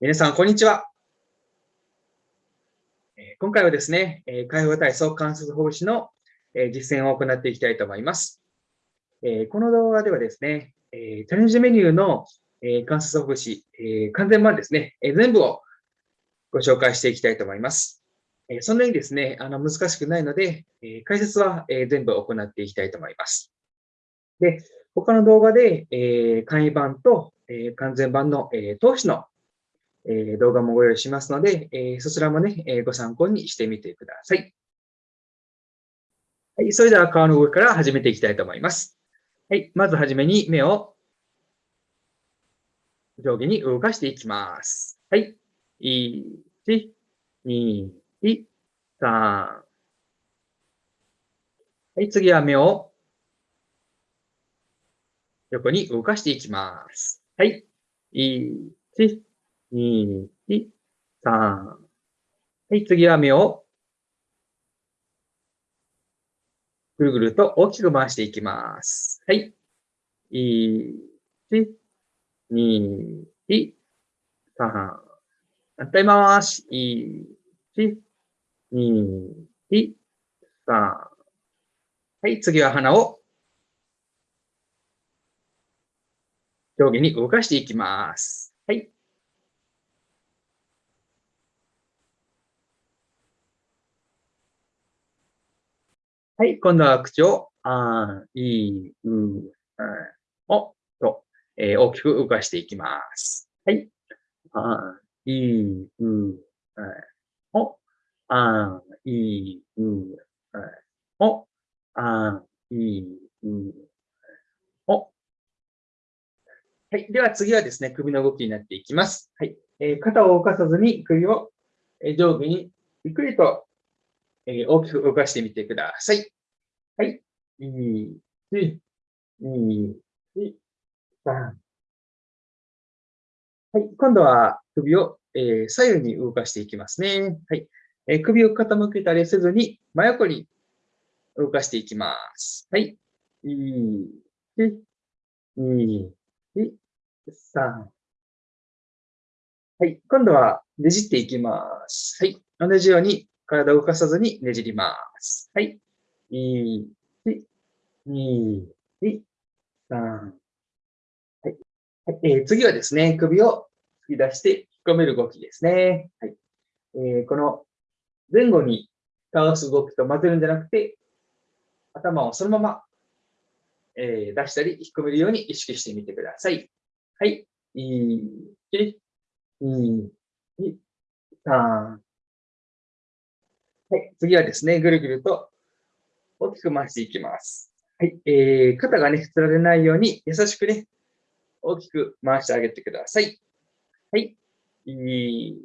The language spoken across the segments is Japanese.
皆さん、こんにちは。今回はですね、解放体操関節ほぐしの実践を行っていきたいと思います。この動画ではですね、チャレンジメニューの関節ほぐし、完全版ですね、全部をご紹介していきたいと思います。そんなにですね、あの難しくないので、解説は全部行っていきたいと思います。で、他の動画で簡易版と完全版の投資のえ動画もご用意しますので、えそちらもね、えご参考にしてみてください。はい、それでは顔の動きから始めていきたいと思います。はい、まずはじめに目を上下に動かしていきます。はい。1、2、3。はい、次は目を横に動かしていきます。はい。1、2、3。はい、次は目をぐるぐると大きく回していきます。はい。1、2、3。反対回し。1、2、3。はい、次は鼻を上下に動かしていきます。はい。はい、今度は口を、あ、い、う、おと、えー、大きく動かしていきます。はい。あ、い、う、お、あ、い、う、お、あ、い、う、お。はい。では次はですね、首の動きになっていきます。はい。えー、肩を動かさずに首を上下にゆっくりとえー、大きく動かしてみてください。はい。1、2、3。はい。今度は首を、えー、左右に動かしていきますね。はい。えー、首を傾けたりせずに、真横に動かしていきます。はい。1、2、3。はい。今度はねじっていきます。はい。同じように体を動かさずにねじります。はい。1、2、3。はい。えー、次はですね、首を突き出して引っ込める動きですね。はい。えー、この前後に倒す動きと混ぜるんじゃなくて、頭をそのまま、えー、出したり引っ込めるように意識してみてください。はい。1、2、3、はい、次はですね、ぐるぐると大きく回していきます。はい、えー、肩がね、つられないように優しくね、大きく回してあげてください。はい。1、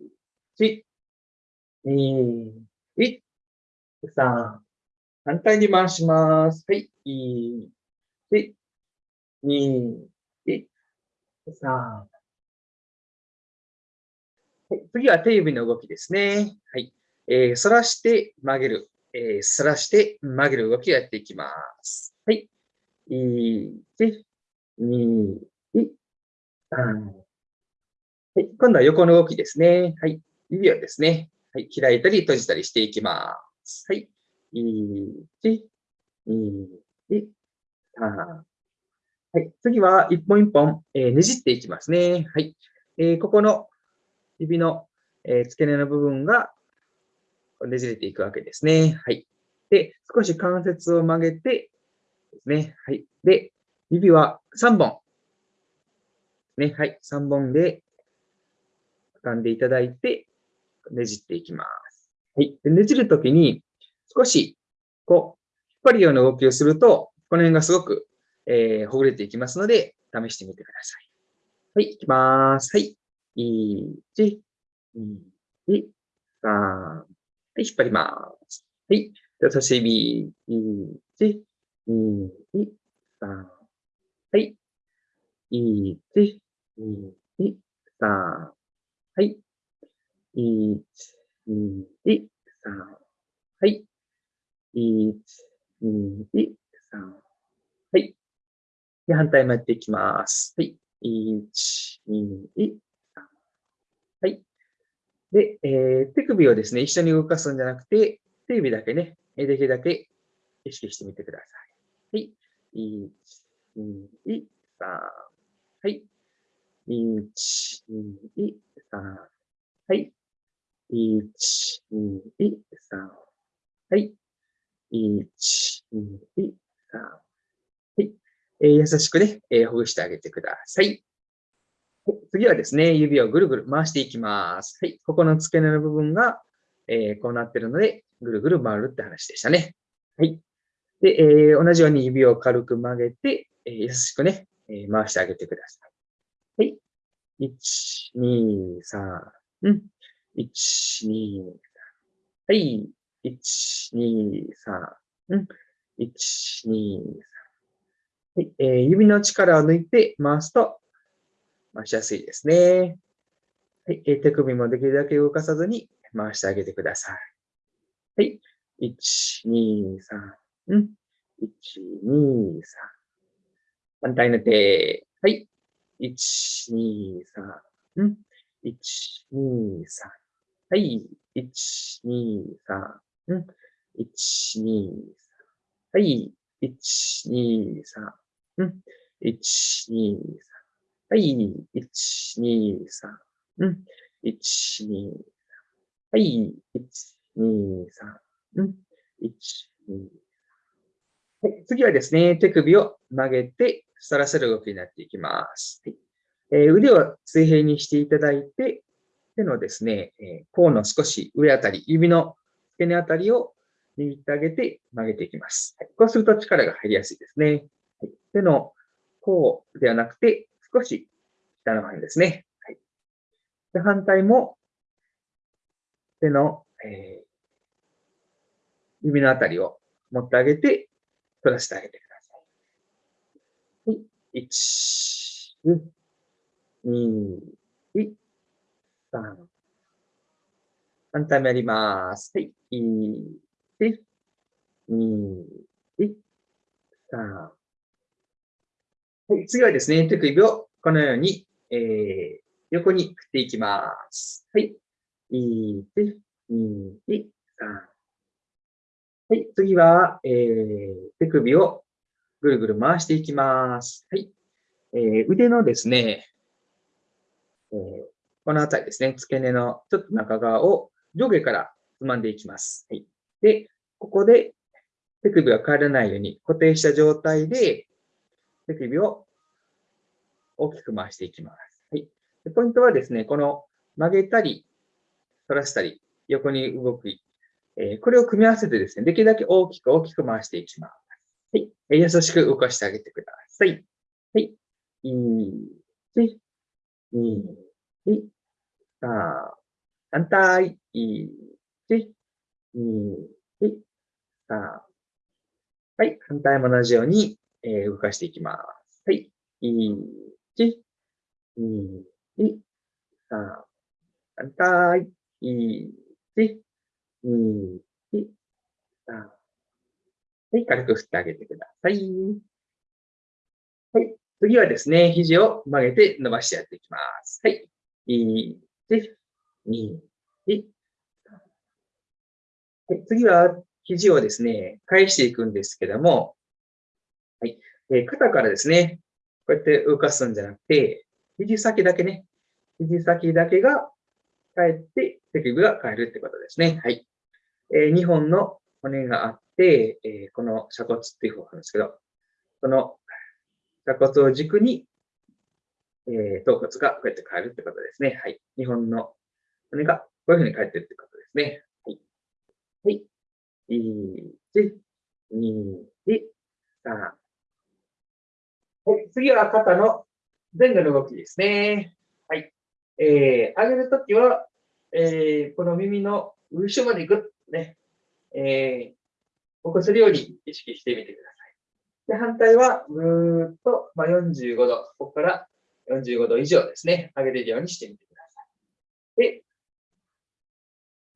2、3。反対に回します。はい。1、2、3。はい、次は手指の動きですね。はい。えー、反らして曲げる、えー、反らして曲げる動きをやっていきます。はい。1、2、3。はい。今度は横の動きですね。はい。指をですね。はい。開いたり閉じたりしていきます。はい。1、2、3。はい。次は一本一本、えー、ねじっていきますね。はい。えー、ここの指の、えー、付け根の部分がねじれていくわけですね。はい。で、少し関節を曲げてですね。はい。で、指は3本。ね。はい。3本で掴んでいただいて、ねじっていきます。はい。でねじるときに、少し、こう、引っ張るような動きをすると、この辺がすごく、えー、ほぐれていきますので、試してみてください。はい。いきます。はい。1、2、3、はい、引っ張ります。はい。人差し指、1、2、3。はい。1、2、3。はい。1、2、3。はい。1、2、3。はい。で、反対もやっていきます。はい。1、2、3。はい。で、えー、手首をですね、一緒に動かすんじゃなくて、手指だけね、できるだけ意識してみてください。はい。1、2、3。はい。1、2、3。はい。1、2、3。はい。1、2、3。はい。えー、優しくね、えー、ほぐしてあげてください。次はですね、指をぐるぐる回していきます。はい。ここの付け根の部分が、えー、こうなってるので、ぐるぐる回るって話でしたね。はい。で、えー、同じように指を軽く曲げて、えー、優しくね、え、回してあげてください。はい。1、2、3。うん。1、2、3。はい。1、2、3。うん。1、2、3。はい。えー、指の力を抜いて回すと回しやすいですね。はい。手首もできるだけ動かさずに回してあげてください。はい。1、2、3。1、2、3。反対の手。はい。1、2、3。うん。1、2、3。はい。1、2、3。うん。1、2、3。はい。1、2、3。うん。1、2、3。はい、1、2、3。うん。1、2、3。はい、1、2、3。うん。1、2、3。はい、次はですね、手首を曲げて、反らせる動きになっていきます。はいえー、腕を水平にしていただいて、手のですね、えー、甲の少し上あたり、指の付け根あたりを握ってあげて曲げていきます。はい、こうすると力が入りやすいですね。はい、手の甲ではなくて、少し下の方にですね。はい、で反対も手の、えー、指のあたりを持ってあげて、取らせてあげてください。はい、1、2、3。反対もやります。はい、1、2、3。はい、次はですね、手首をこのように、えー、横に振っていきます。はい。1、2、3。はい。次は、えー、手首をぐるぐる回していきます。はい。えー、腕のですね、えー、このあたりですね、付け根のちょっと中側を上下からつまんでいきます。はい。で、ここで手首が変わらないように固定した状態で手首を大きく回していきます。はい。でポイントはですね、この曲げたり、反らしたり、横に動く、えー、これを組み合わせてですね、できるだけ大きく大きく回していきます。はい。え優しく動かしてあげてください。はい。1、2、3、反対。1、2、3。はい。反対も同じように、えー、動かしていきます。はい。1、2、3、反対。1、2、3。はい、軽く振ってあげてください。はい。次はですね、肘を曲げて伸ばしてやっていきます。はい。1、2、3。はい、次は肘をですね、返していくんですけども、えー、肩からですね、こうやって動かすんじゃなくて、肘先だけね、肘先だけが帰って手首が変えるってことですね。はい。えー、2本の骨があって、えー、この鎖骨っていう方なんですけど、この鎖骨を軸に、えー、頭骨がこうやって変えるってことですね。はい。2本の骨がこういうふうに変えてるってことですね。はい。はい。1、2、3、はい、次は肩の前後の動きですね。はい。えー、上げるときは、えー、この耳の後ろまで行く。ね。えー、起こせるように意識してみてください。で、反対は、ぐーっと、まあ、45度、ここから45度以上ですね。上げれるようにしてみてください。で、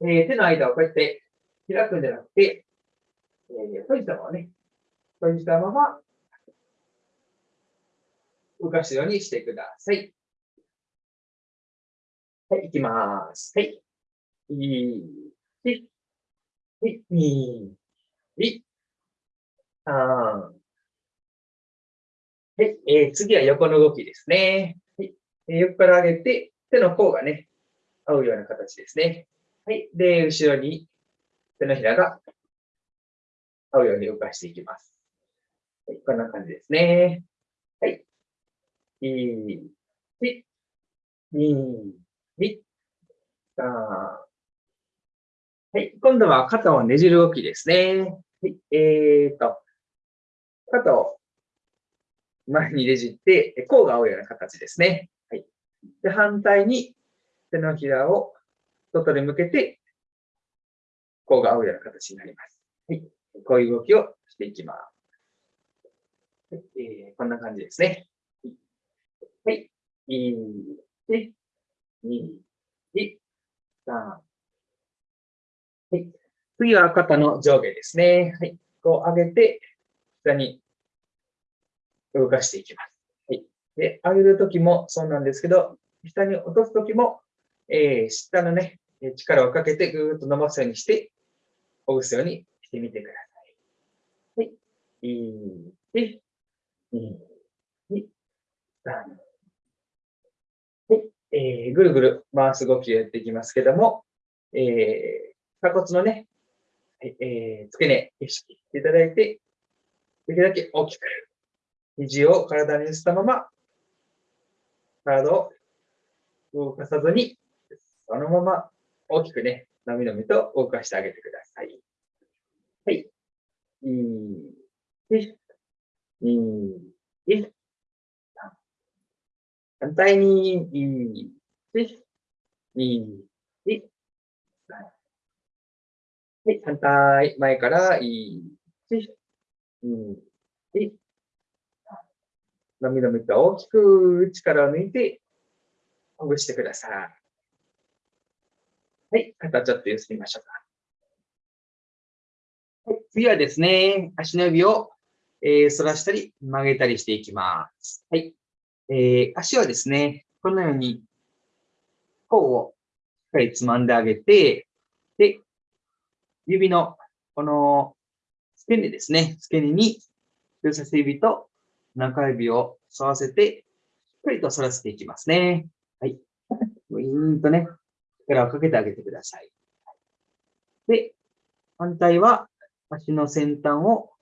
えー、手の間をこうやって開くんじゃなくて、えー、閉じたままね、閉じたまま動かすようにしてください。はい、いきます。はい。1、2、1、3。はい、えー、次は横の動きですね。はい、えー、横から上げて、手の甲がね、合うような形ですね。はい。で、後ろに手のひらが合うように動かしていきます。はい、こんな感じですね。はい。1、2、3、はい。今度は肩をねじる動きですね。はい。えーと、肩を前にねじって、甲が合うような形ですね。はい。で、反対に手のひらを外に向けて、甲が合うような形になります。はい。こういう動きをしていきます。はいえー、こんな感じですね。はい。1、2、1、3。はい。次は肩の上下ですね。はい。こう上げて、下に動かしていきます。はい。で、上げるときもそうなんですけど、下に落とすときも、えー、下のね、力をかけてぐーっと伸ばすようにして、ほぐすようにしてみてください。はい。1、2、3。えー、ぐるぐる回す動きをやっていきますけども、えー、鎖骨のね、えー、付け根、意識していただいて、できるだけ大きく、肘を体に寄せたまま、体を動かさずに、そのまま大きくね、のみのみと動かしてあげてください。はい。1、2、1、反対に、1、2、1、はい、反対、前から、1、2、1、のみのみと大きく力を抜いて、ほぐしてください。はい、肩ちょっとゆすりましょうか。はい、次はですね、足の指を、えー、反らしたり曲げたりしていきます。はい。えー、足はですね、このように、甲をしっかりつまんであげて、で、指の、この、付け根ですね。付け根に、人差し指と中指を沿わせて、しっかりと反らせていきますね。はい。ウィーンとね、力をかけてあげてください。で、反対は、足の先端を、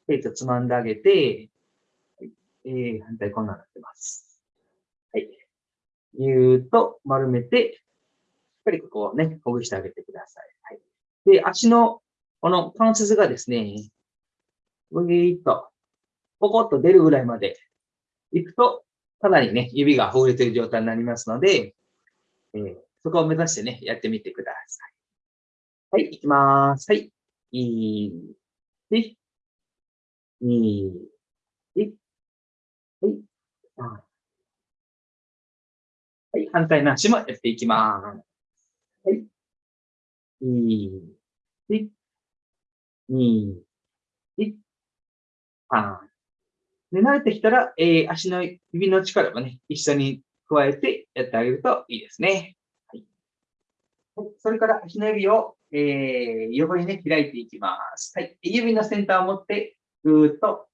しっかりとつまんであげて、えー、反対こんなになってます。はい。ぎゅーっと丸めて、しっかりここをね、ほぐしてあげてください。はい。で、足の、この関節がですね、ぐぎーっと、ポコッと出るぐらいまで行くと、かなりね、指がほぐれてる状態になりますので、えー、そこを目指してね、やってみてください。はい、いきます。はい。い、い、い、い、はい。はい、反対の足もやっていきます。はい。い、1、2、1、3。で、慣れてきたら、えー、足の指の力もね、一緒に加えてやってあげるといいですね。はい。それから足の指を、えー、横にね、開いていきます。はい。指の先端を持って、ぐーっと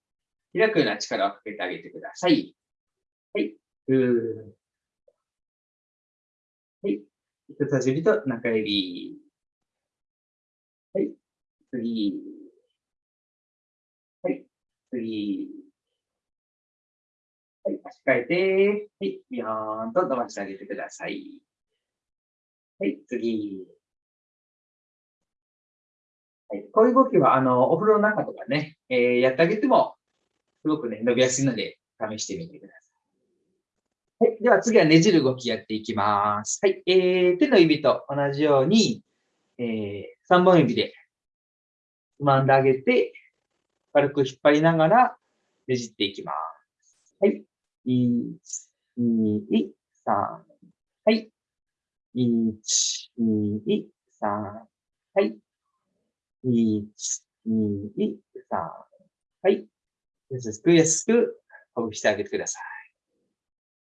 開くような力をかけてあげてください。はい。ぐー。はい。人差し指と中指。はい。次。はい。次。はい。足替えて、はい。ビヨーンと伸ばしてあげてください。はい。次。はい。こういう動きは、あの、お風呂の中とかね、えー、やってあげても、すごくね、伸びやすいので、試してみてください。はい。では次はねじる動きやっていきます。はい。えー、手の指と同じように、えー、3本指でつまんであげて、軽く引っ張りながらねじっていきます。はい。1、2、3。はい。1、2、3。はい。1、2、3。はい。優しく優しくほぐしてあげてください。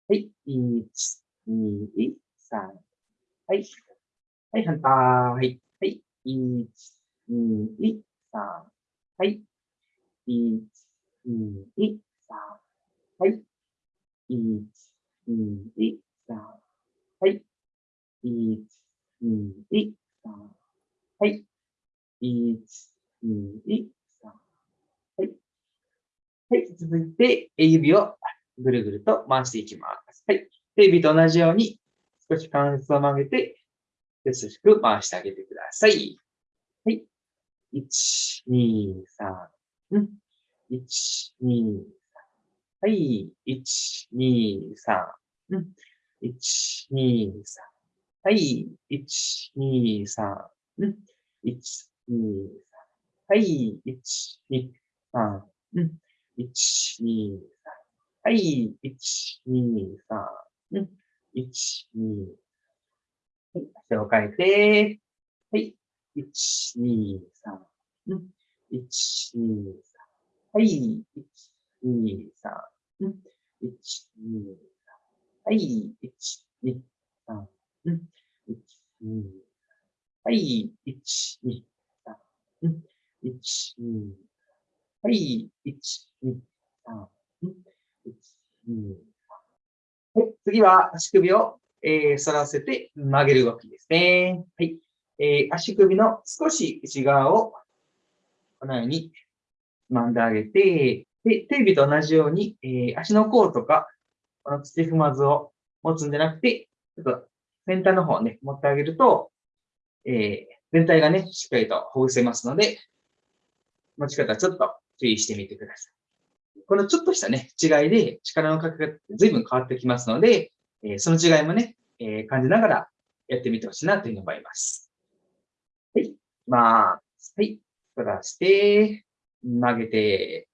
はい。1、2、3。はい。はい、反対。はい。1、2、3。はい。1、2、3。はい。1、2、3。はい。1、2、3。はい。1、2、はい。続いて、指をぐるぐると回していきます。はい。手指と同じように、少し関節を曲げて、優しく回してあげてください。はい。1、2、3。うん。1、2、3。はい。1、2、3。うん。1、2、3。はい。1、2、3。うん。1、2、3。はい。1、2、3。うん。1、2、3。はい。1、2、3。うん。1、2、はい。足を変えて、はい。1、2、3。うん。1、2、3。はい。1、2、3。うん。1、2、3。はい。1、2、3。うん。1、2、はい。1、2、3。うん。1、2、はい。1、2、3。1、2、はい。次は足首をえー、反らせて曲げる動きですね。はい。えー、足首の少し内側をこのようにつまんであげて、で、手指と同じように、えー、足の甲とか、この土踏まずを持つんじゃなくて、ちょっと先端の方をね、持ってあげると、えー、全体がね、しっかりとほぐせますので、持ち方ちょっと注意してみてください。このちょっとしたね、違いで力のかけ方って随分変わってきますので、えその違いもね、え感じながらやってみてほしいなというふうに思います。はい。まあ、はい。反らして、曲げて、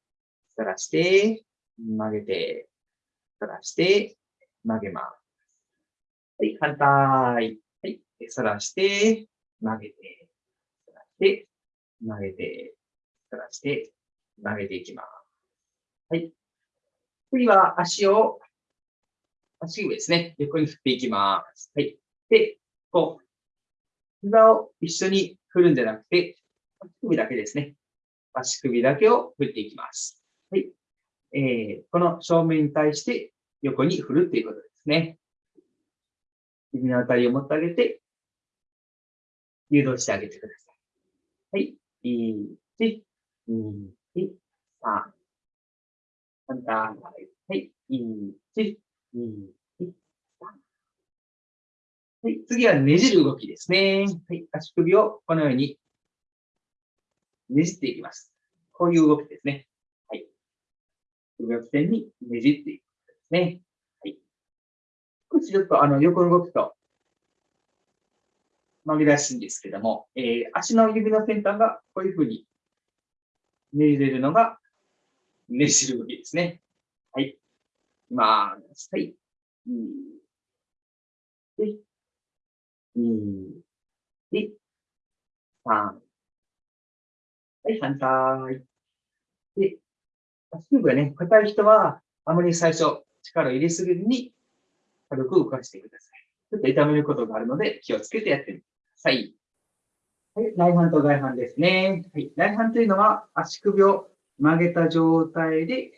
反らして、曲げて、反らして、曲げます。はい。反対。はい。反らして、曲げて、反らして、曲げて、反らして、曲げていきます。はい。次は足を足上ですね。横に振っていきます。はい。で、こう、膝を一緒に振るんじゃなくて、足首だけですね。足首だけを振っていきます。はい。えー、この正面に対して横に振るっていうことですね。指のあたりを持ってあげて、誘導してあげてください。はい。1、2、3。反対。はい。1、2、はい、次はねじる動きですね。はい、足首をこのようにねじっていきます。こういう動きですね。はい。首を起点にねじっていくですね。はい。少しちょっとあの横の動くと曲げ出しいんですけども、えー、足の指の先端がこういうふうにねじれるのがねじる動きですね。はい。いまあ、はい。うん。で、二、で、三。はい、反対。で、足首がね、硬い人は、あまり最初、力を入れすぎずに、軽く動かしてください。ちょっと痛めることがあるので、気をつけてやってみてください。はい、内反と外反ですね。はい、内反というのは、足首を曲げた状態で、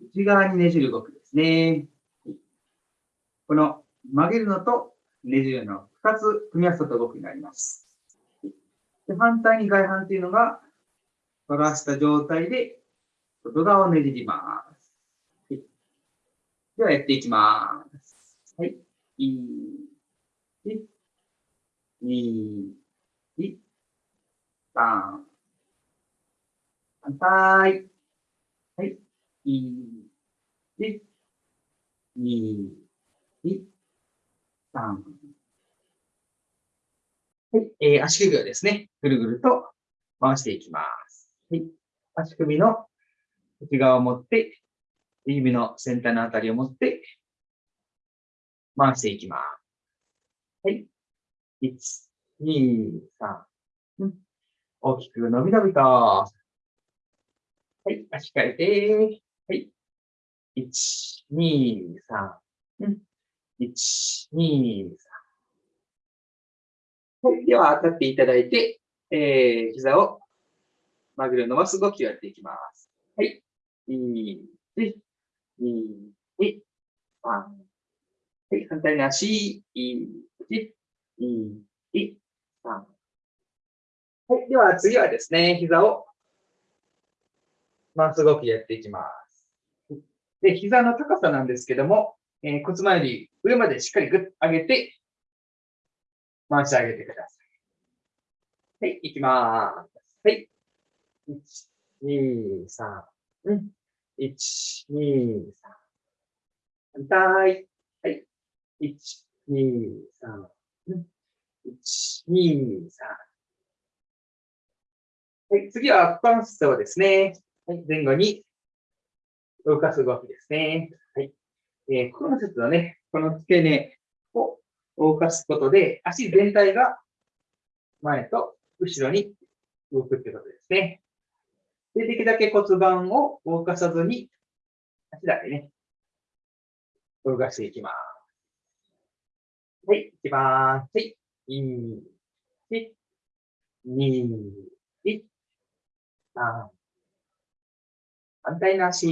内側にねじる動きですね。この曲げるのとねじるの2つ組み合わせた動きになります。で反対に外反というのが、反らした状態で外側をねじります。はい、ではやっていきます。はい。1、2、3、反対。はい。1、2、3。はい。えー、足首をですね、ぐるぐると回していきます。はい。足首の内側を持って、指の先端のあたりを持って、回していきます。はい。1、2、3。大きく伸び伸びと。はい。足換えて。はい。1、2、3。うん、1、2、3。はい。では、立っていただいて、えー、膝を曲げる伸ばす動きをやっていきます。はい。1、2、2、3。はい。反対の足、1、2、3。はい。では、次はですね、膝を回す動きでやっていきます。で、膝の高さなんですけども、えー、骨盤より上までしっかりぐっと上げて、回してあげてください。はい、いきまーす。はい。1、2、3。うん。1、2、3。反対。はい。1、2、3。うん。1、2、3。はい、次は股関節をですね、はい、前後に動かす動きですね。はい。えー、股関節のね、この付け根を動かすことで、足全体が前と後ろに動くってことですね。で、できるだけ骨盤を動かさずに、足だけね、動かしていきます。はい、いきます。はい。1、2、1、3。反対の足。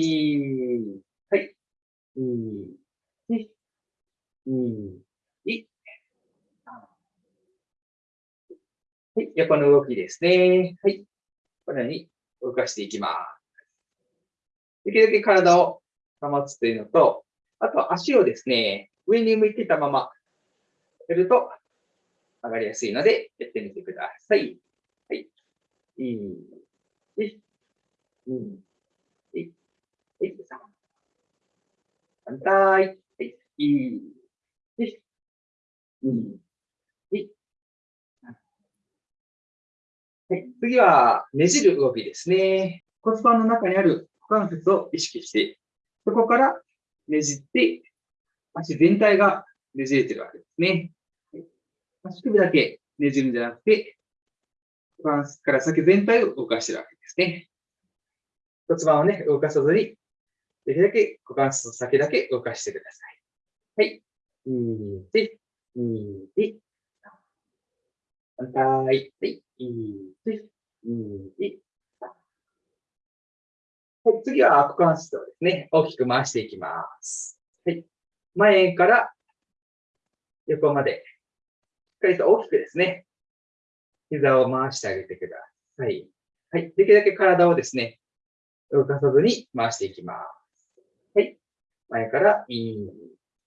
はい。2、1、2、1。はい、横の動きです。ね。はい。このように動かしてい。きます。できるだけ体を保つとい。うのと、あと足をですね、上に向い。てたままやると上がりやすいので、やってみてください。はい。1、2、1、1、3。反対。はい。1、2、1。はい。次は、ねじる動きですね。骨盤の中にある股関節を意識して、そこからねじって、足全体がねじれてるわけですね。足首だけねじるんじゃなくて、股関節から先全体を動かしてるわけですね。骨盤をね、動かさずに、できるだけ股関節の先だけ動かしてください。はい。2、2、2、反対。はい。1、2、2、はい、次は股関節をですね、大きく回していきます。はい。前から横までかりと大きくですね、膝を回してあげてください。はい。できるだけ体をですね、動かさずに回していきます。はい。前から、1、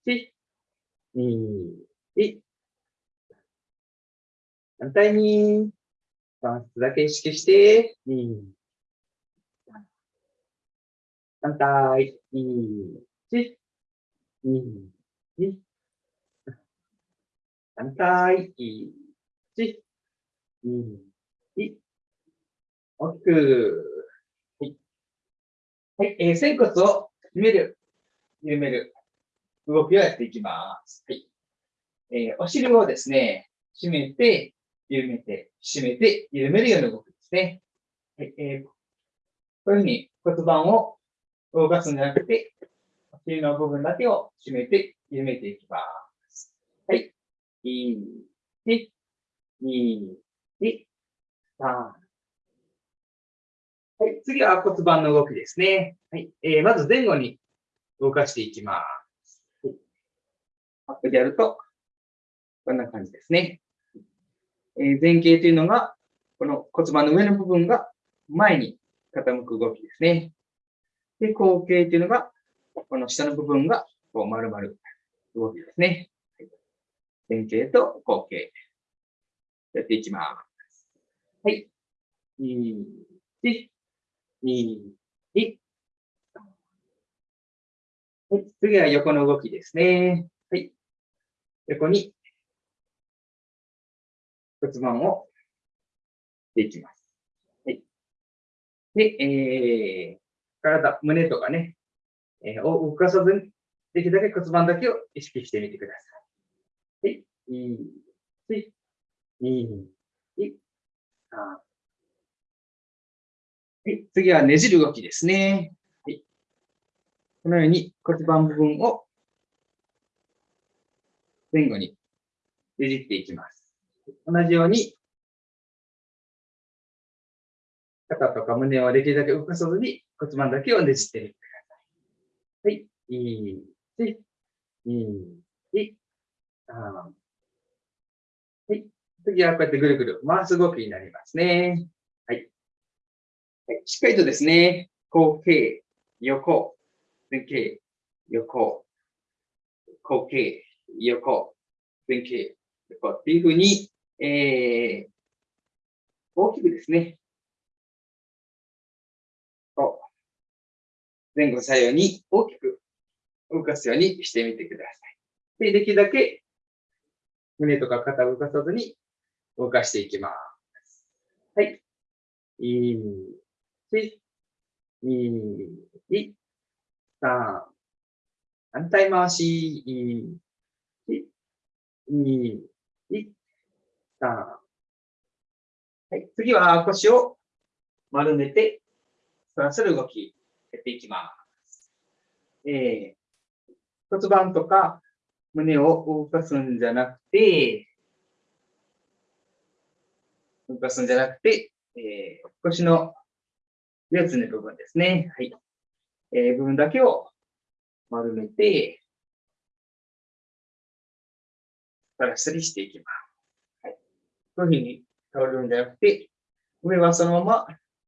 2、1。反対に、バンスだけ意識して、2、反対、1、2、2、反対、1、2、1。大きく。はい。はい、えー、仙骨を締める、緩める動きをやっていきます。はい。えー、お尻をですね、締めて、緩めて、締めて、緩めるような動きですね。はい、えー、こういうふうに骨盤を動かすんじゃなくて、お尻の部分だけを締めて、緩めていきます。はい。1、2、1、3。はい、次は骨盤の動きですね。はい、えー、まず前後に動かしていきます。はい、アップでやると、こんな感じですね。えー、前傾というのが、この骨盤の上の部分が前に傾く動きですね。で、後傾というのが、この下の部分がこう丸々動きですね。前傾と後傾。やっていきます。はい。2、1、2、1。はい。次は横の動きですね。はい。横に骨盤をしていきます。はい。で、えー、体、胸とかね、えー、を動かさずに、できるだけ骨盤だけを意識してみてください。はい、1、2、1、3。はい、次はねじる動きですね。はい、このように骨盤部分を前後にねじっていきます。同じように、肩とか胸をできるだけ動かさずに骨盤だけをねじってみてください。はい。1、2、1、3。次はこうやってぐるぐる回す動きになりますね。はい。しっかりとですね、後傾、横、前傾、横、後傾、横、前傾、横っていうふうに、えー、大きくですね、こう前後左右に大きく動かすようにしてみてください。で、できるだけ胸とか肩を動かさずに動かしていきます。はい。1、2、3、反対回し、1、2、3。はい。次は腰を丸めて、反らせる動き、やっていきます。えー、骨盤とか胸を動かすんじゃなくて、動かすんじゃなくて、えー、腰の四つの部分ですね。はい。えー、部分だけを丸めて、ガラスにしていきます。はい。こういうふうに倒れるんじゃなくて、上はそのまま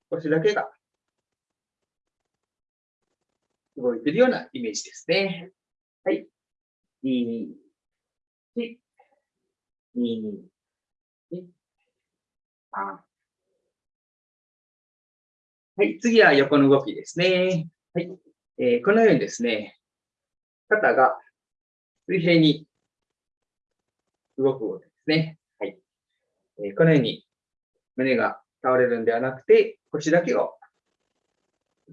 腰だけが動いているようなイメージですね。はい。2、1、2、1、はい、次は横の動きですね。はい。えー、このようにですね、肩が水平に動く動きですね。はい。えー、このように胸が倒れるんではなくて、腰だけを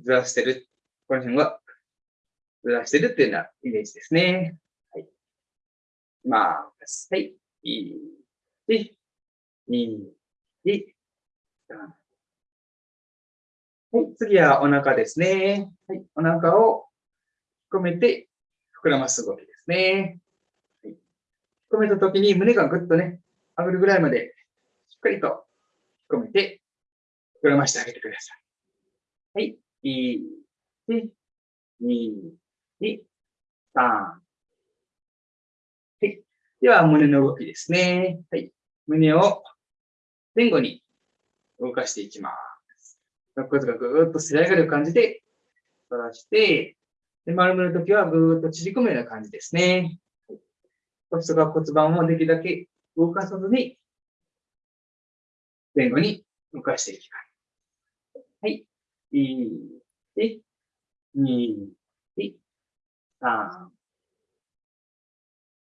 ずらしてる。この辺はずらしてるっていうようなイメージですね。はい。ます。はい。1、2、はい。次はお腹ですね。はい。お腹を引っ込めて膨らます動きですね。はい。引っ込めたときに胸がぐっとね、上がるぐらいまでしっかりと引っ込めて膨らましてあげてください。はい。1、2、2、3。はい。では、胸の動きですね。はい。胸を前後に動かしていきます。肋骨がぐーっとせり上がる感じで反らして、で丸めるときはぐーっと縮むような感じですね。腰とか骨盤をできるだけ動かさずに、前後に動かしていきます。はい。1、2、3。は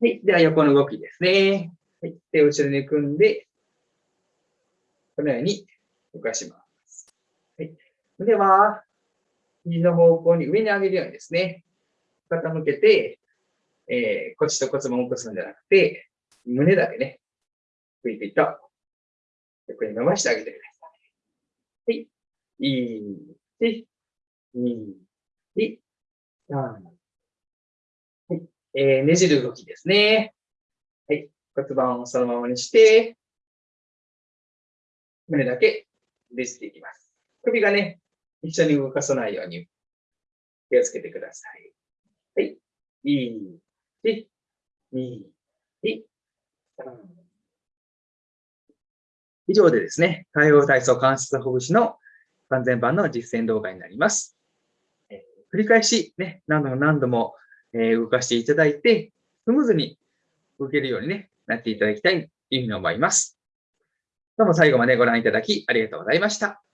い。では、横の動きですね。はい。手を後ろに組んで、このように動かします。はい。では、肘の方向に上に上げるようにですね、傾けて、えー、腰と骨盤を起こすんじゃなくて、胸だけね、ぷいぷいと横に伸ばしてあげてください。はい。1、2、3、えー、ねじる動きですね。はい。骨盤をそのままにして、胸だけねじっていきます。首がね、一緒に動かさないように気をつけてください。はい。1、2、3。以上でですね、介護体操関節ほぐしの完全版の実践動画になります。えー、繰り返しね、何度も何度もえ動かしていただいて、スムーズに動けるように、ね、なっていただきたいというふうに思います。どうも最後までご覧いただきありがとうございました。